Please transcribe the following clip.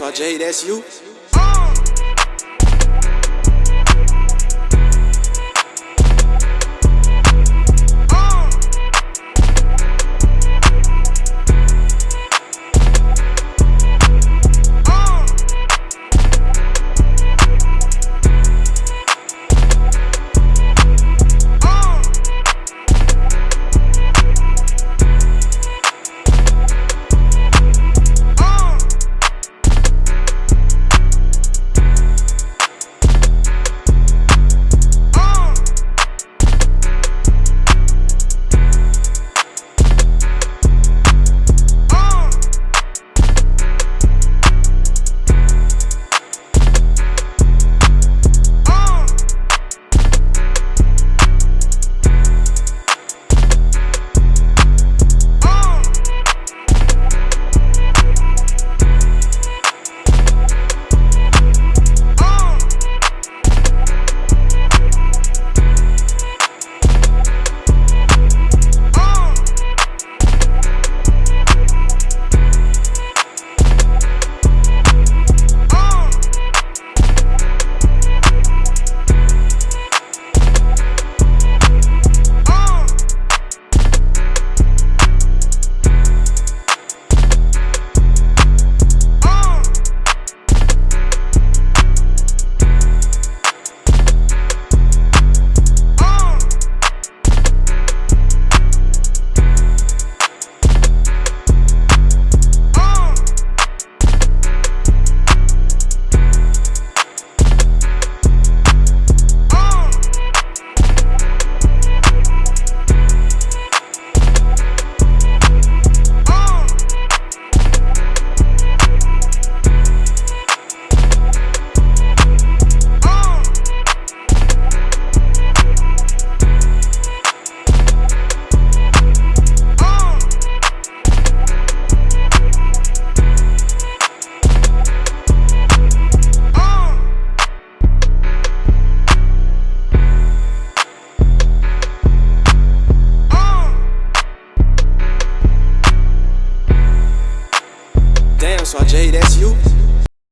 So Jay, that's you. so I J, that's you.